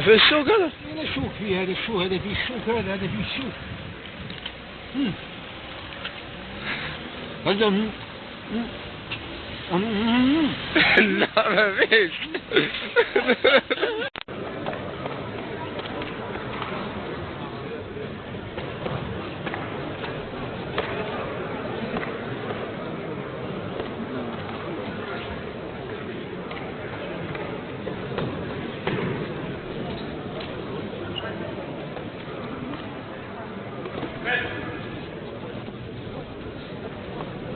في السوق هذا هذا شوك فيه هذا الشوك هذا فيه الشوك هذا هذا فيه الشوك مم. هذا. لا ما فيش.